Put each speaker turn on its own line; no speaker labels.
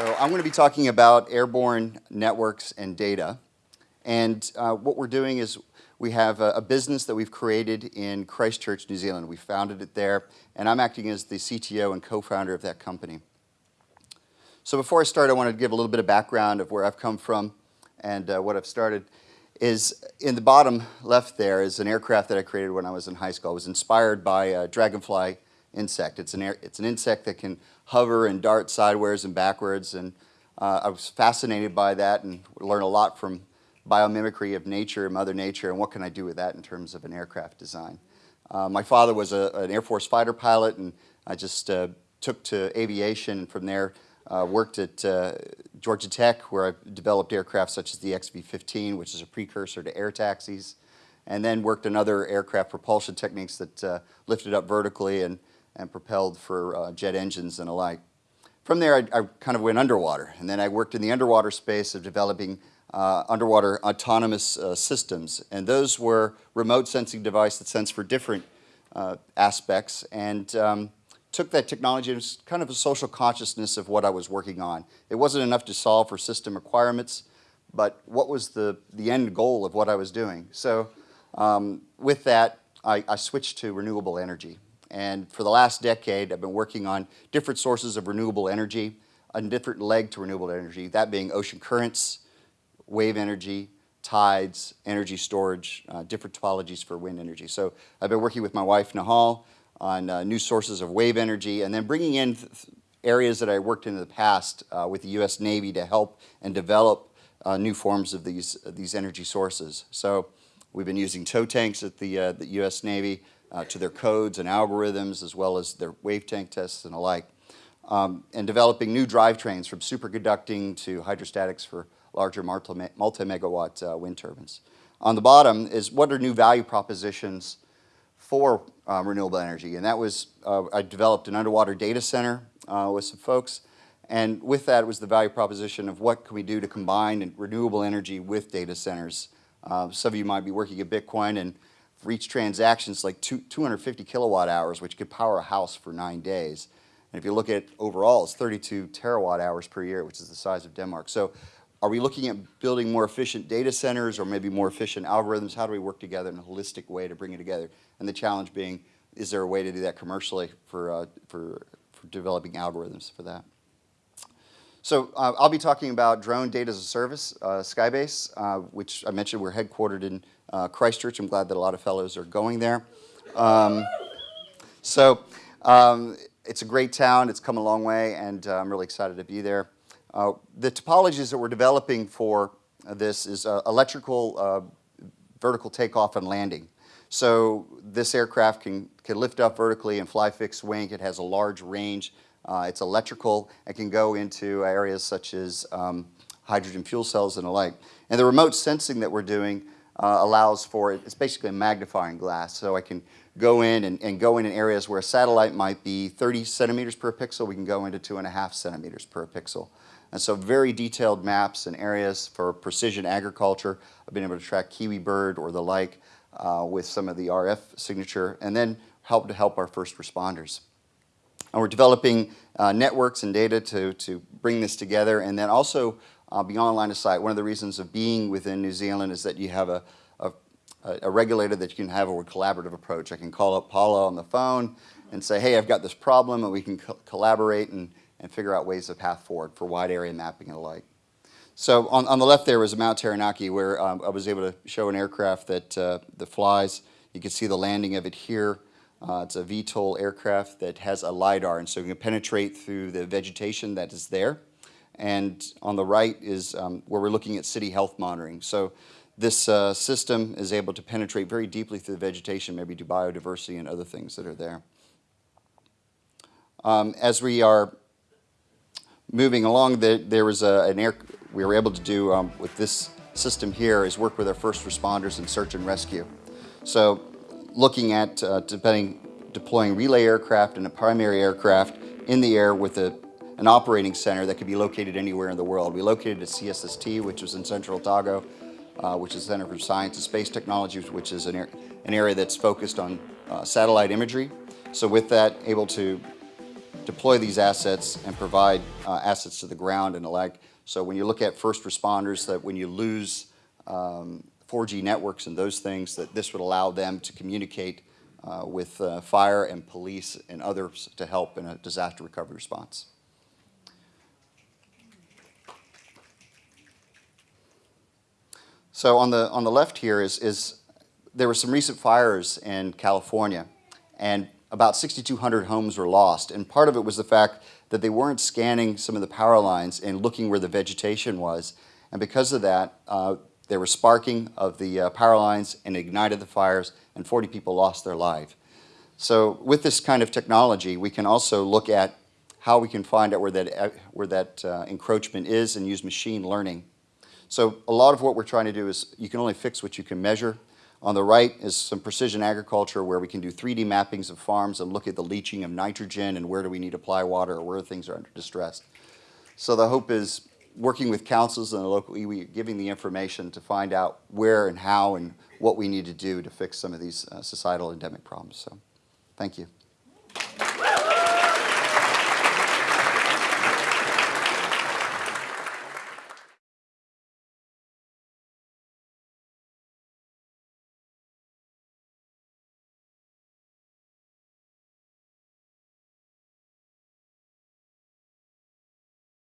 So I'm going to be talking about airborne networks and data. And uh, what we're doing is we have a, a, business that we've created in Christchurch, New Zealand. We founded it there, and I'm acting as the CTO and co-founder of that company. So before I start, I want to give a little bit of background of where I've come from and uh, what I've started. Is in the bottom left there is an aircraft that I created when I was in high school. I was inspired by a dragonfly insect. It's an, it's an insect that can hover and dart sideways and backwards, and uh, I was fascinated by that and learned a lot from biomimicry of nature, Mother Nature, and what can I do with that in terms of an aircraft design. Uh, my father was a, an Air Force fighter pilot, and I just uh, took to aviation, and from there uh, worked at uh, Georgia Tech, where I developed aircraft such as the XB-15, which is a precursor to air taxis, and then worked on other aircraft propulsion techniques that uh, lifted up vertically and, and propelled for uh, jet engines and alike. From there, I, I, kind of went underwater, and then I worked in the underwater space of developing uh, underwater autonomous uh, systems. And those were remote sensing devices that sense for different uh, aspects and um, took that technology and kind of a social consciousness of what I was working on. It wasn't enough to solve for system requirements, but what was the, the end goal of what I was doing? So um, with that, I, I switched to renewable energy. And for the last decade, I've been working on different sources of renewable energy, a different leg to renewable energy, that being ocean currents, wave energy, tides, energy storage, uh, different topologies for wind energy. So I've been working with my wife, Nahal, on uh, new sources of wave energy and then bringing in areas that I worked in, in the past uh, with the U.S. Navy to help and develop uh, new forms of these, these energy sources. So we've been using tow tanks at the, uh, the U.S. Navy uh, to their codes and algorithms as well as their wave tank tests and alike. Um, and developing new drivetrains from superconducting to hydrostatics for larger multi-megawatt uh, wind turbines. On the bottom is what are new value propositions for uh, renewable energy, and that was, uh, I developed an underwater data center uh, with some folks, and with that was the value proposition of what can we do to combine renewable energy with data centers. Uh, some of you might be working at Bitcoin and reach transactions like two, 250 kilowatt hours, which could power a house for nine days. And if you look at overall, it's 32 terawatt hours per year, which is the size of Denmark. So are we looking at building more efficient data centers or maybe more efficient algorithms? How do we work together in a holistic way to bring it together? And the challenge being, is there a way to do that commercially for, uh, for, for developing algorithms for that? So uh, I'll be talking about drone data as a service, uh, Skybase, uh, which I mentioned we're headquartered in uh, Christchurch. I'm glad that a lot of fellows are going there. Um, so um, it's a great town. It's come a long way, and uh, I'm really excited to be there. Uh, the topologies that we're developing for this is uh, electrical uh, vertical takeoff and landing. So this aircraft can, can lift up vertically and fly fixed wing. It has a large range. Uh, it's electrical. It can go into areas such as um, hydrogen fuel cells and the like. And the remote sensing that we're doing uh, allows for. It's basically a magnifying glass. So I can go in and, and, go in in areas where a satellite might be 30 centimeters per pixel. We can go into two and a half centimeters per pixel. And so very detailed maps and areas for precision agriculture. I've been able to track kiwi bird or the like uh, with some of the RF signature and then help to help our first responders. And we're developing uh, networks and data to, to bring this together and then also uh, beyond line of sight. One of the reasons of being within New Zealand is that you have a, a, a regulator that you can have a collaborative approach. I can call up Paula on the phone and say, hey, I've got this problem and we can co collaborate and and figure out ways of path forward for wide area mapping and the like. So on, on the left there was Mount Taranaki where um, I was able to show an aircraft that, uh, that flies. You can see the landing of it here. Uh, it's a VTOL aircraft that has a LiDAR and so you can penetrate through the vegetation that is there. And on the right is um, where we're looking at city health monitoring. So this uh, system is able to penetrate very deeply through the vegetation, maybe to biodiversity and other things that are there. Um, as we are moving along, the, there was a, an air, we were able to do um, with this system here is work with our first responders in search and rescue. So looking at uh, depending, deploying relay aircraft and a primary aircraft in the air with a, an operating center that could be located anywhere in the world. We located at CSST, which was in Central Otago, uh, which is the Center for Science and Space Technologies, which is an, an area that's focused on uh, satellite imagery. So with that, able to deploy these assets and provide uh, assets to the ground and the like. So when you look at first responders, that when you lose um, 4G networks and those things, that this would allow them to communicate uh, with uh, fire and police and others to help in a disaster recovery response. So on the, on the left here is, is there were some recent fires in California, and about 6,200 homes were lost. And part of it was the fact that they weren't scanning some of the power lines and looking where the vegetation was. And because of that, uh, there was sparking of the uh, power lines and ignited the fires, and 40 people lost their life. So with this kind of technology, we can also look at how we can find out where that, uh, where that uh, encroachment is and use machine learning. So a lot of what we're trying to do is you can only fix what you can measure. On the right is some precision agriculture where we can do 3D mappings of farms and look at the leaching of nitrogen and where do we need to apply water or where things are under distress. So the hope is working with councils and the local iwi, giving the information to find out where and how and what we need to do to fix some of these uh, societal endemic problems. So thank you.